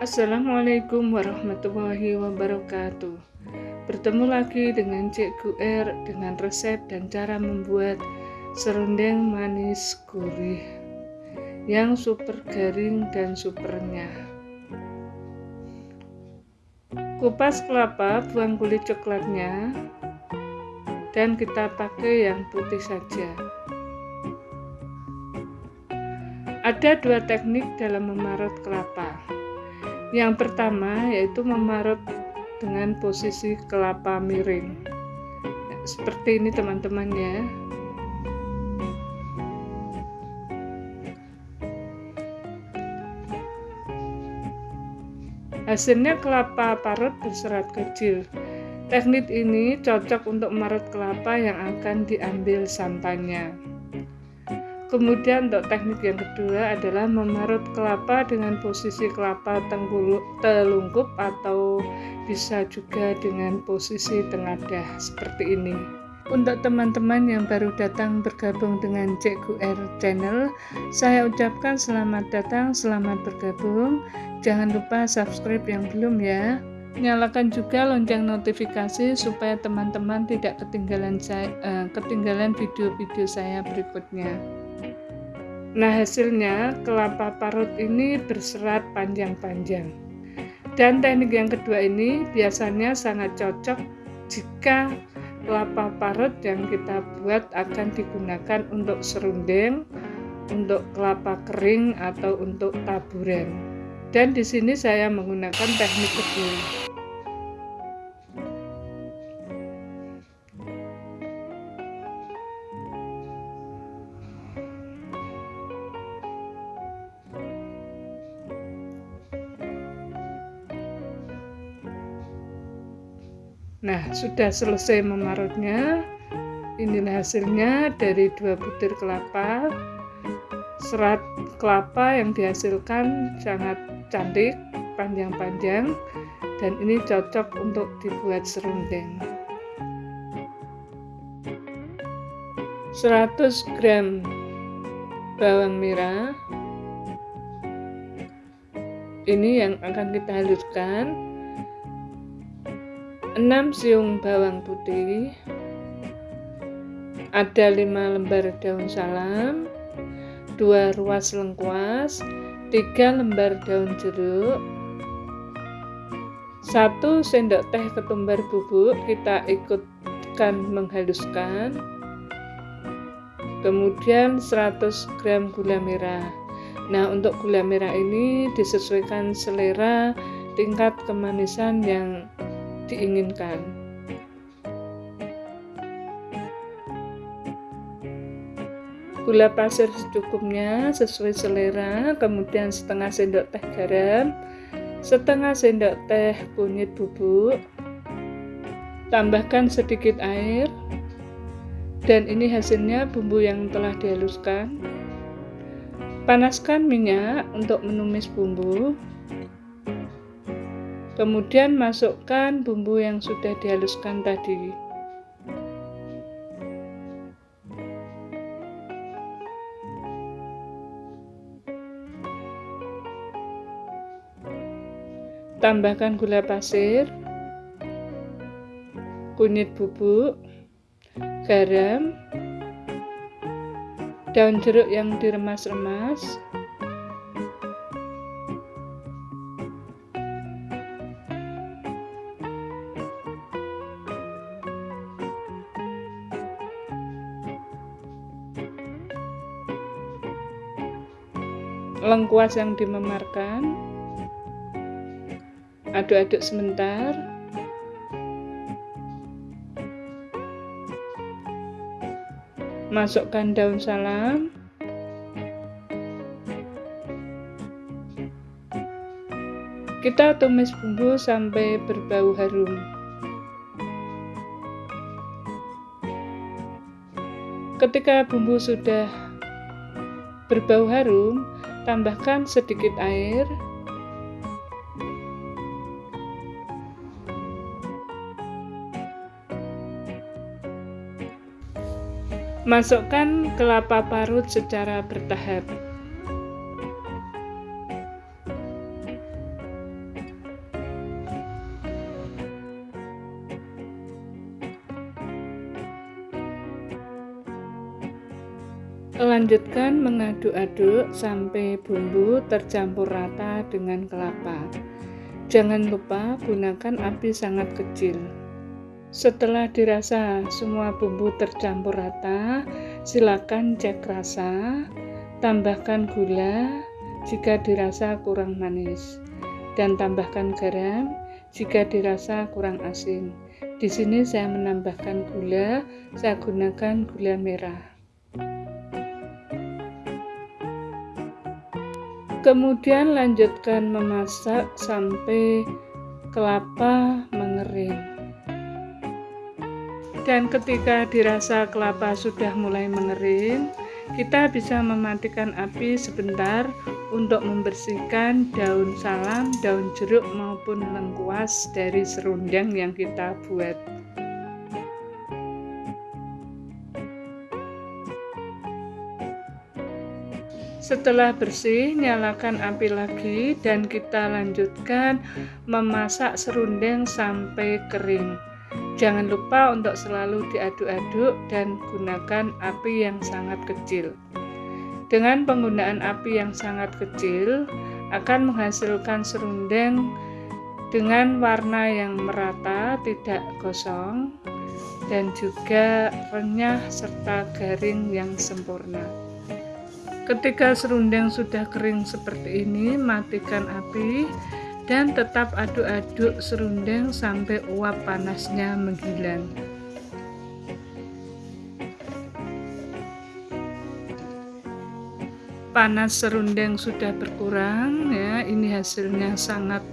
Assalamualaikum warahmatullahi wabarakatuh. Bertemu lagi dengan Cikgu R dengan resep dan cara membuat serundeng manis gurih yang super garing dan super renyah Kupas kelapa, buang kulit coklatnya dan kita pakai yang putih saja. Ada dua teknik dalam memarut kelapa. Yang pertama yaitu memarut dengan posisi kelapa miring. Seperti ini teman-teman ya. Hasilnya kelapa parut berserat kecil. Teknik ini cocok untuk marut kelapa yang akan diambil santannya. Kemudian untuk teknik yang kedua adalah memarut kelapa dengan posisi kelapa telungkup atau bisa juga dengan posisi tengadah seperti ini. Untuk teman-teman yang baru datang bergabung dengan Cikgu R Channel, saya ucapkan selamat datang, selamat bergabung. Jangan lupa subscribe yang belum ya. Nyalakan juga lonceng notifikasi supaya teman-teman tidak ketinggalan saya, uh, ketinggalan video-video saya berikutnya. Nah, hasilnya kelapa parut ini berserat panjang-panjang. Dan teknik yang kedua ini biasanya sangat cocok jika kelapa parut yang kita buat akan digunakan untuk serundeng, untuk kelapa kering atau untuk taburan. Dan di sini saya menggunakan teknik kedua. Nah, sudah selesai memarutnya. Inilah hasilnya dari dua butir kelapa. Serat kelapa yang dihasilkan sangat cantik, panjang-panjang, dan ini cocok untuk dibuat serundeng. 100 gram bawang merah ini yang akan kita haluskan 6 siung bawang putih. Ada 5 lembar daun salam. 2 ruas lengkuas. 3 lembar daun jeruk. 1 sendok teh ketumbar bubuk kita ikutkan menghaluskan. Kemudian 100 gram gula merah. Nah untuk gula merah ini disesuaikan selera tingkat kemanisan yang diinginkan. Gula pasir secukupnya sesuai selera, kemudian setengah sendok teh garam, setengah sendok teh kunyit bubuk, tambahkan sedikit air, dan ini hasilnya bumbu yang telah dihaluskan. Panaskan minyak untuk menumis bumbu. Kemudian masukkan bumbu yang sudah dihaluskan tadi. Tambahkan gula pasir, kunyit bubuk, garam, daun jeruk yang diremas-remas, lengkuas yang dimemarkan. Aduk-aduk sebentar. Masukkan daun salam. Kita tumis bumbu sampai berbau harum. Ketika bumbu sudah berbau harum tambahkan sedikit air Masukkan kelapa parut secara bertahap. Lanjutkan mengaduk-aduk sampai bumbu tercampur rata dengan kelapa. Jangan lupa gunakan api sangat kecil. Setelah dirasa semua bumbu tercampur rata, silakan cek rasa, tambahkan gula jika dirasa kurang manis, dan tambahkan garam jika dirasa kurang asin. Di sini saya menambahkan gula, saya gunakan gula merah. Kemudian lanjutkan memasak sampai kelapa mengering. Dan ketika dirasa kelapa sudah mulai mengering, kita bisa mematikan api sebentar untuk membersihkan daun salam, daun jeruk maupun lengkuas dari serundeng yang kita buat. Setelah bersih, nyalakan api lagi dan kita lanjutkan memasak serundeng sampai kering. Jangan lupa untuk selalu diaduk-aduk dan gunakan api yang sangat kecil. Dengan penggunaan api yang sangat kecil akan menghasilkan serundeng dengan warna yang merata, tidak gosong, dan juga renyah serta garing yang sempurna. Ketika serundeng sudah kering seperti ini, matikan api dan tetap aduk-aduk serundeng sampai uap panasnya menghilang. Panas serundeng sudah berkurang ya, ini hasilnya sangat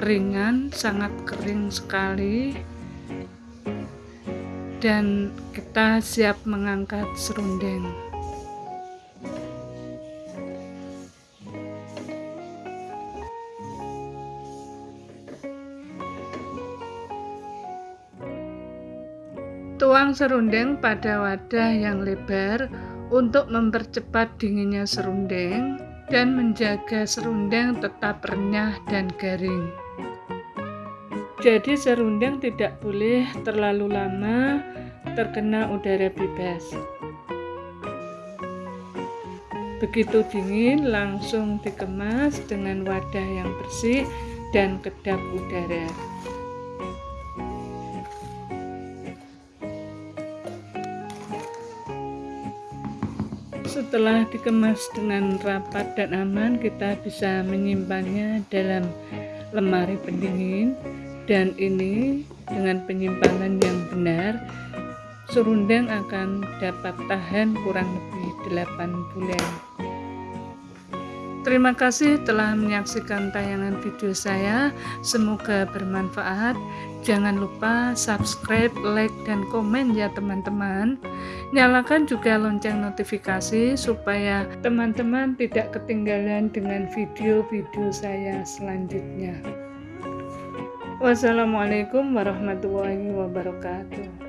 ringan, sangat kering sekali. Dan kita siap mengangkat serundeng. Tuang serundeng pada wadah yang lebar untuk mempercepat dinginnya serundeng dan menjaga serundeng tetap renyah dan garing. Jadi serundeng tidak boleh terlalu lama terkena udara bebas. Begitu dingin langsung dikemas dengan wadah yang bersih dan kedap udara. Setelah dikemas dengan rapat dan aman, kita bisa menyimpannya dalam lemari pendingin dan ini dengan penyimpanan yang benar serundeng akan dapat tahan kurang lebih 8 bulan. Terima kasih telah menyaksikan tayangan video saya. Semoga bermanfaat. Jangan lupa subscribe, like, dan komen ya teman-teman. Nyalakan juga lonceng notifikasi supaya teman-teman tidak ketinggalan dengan video-video saya selanjutnya. Wassalamualaikum warahmatullahi wabarakatuh.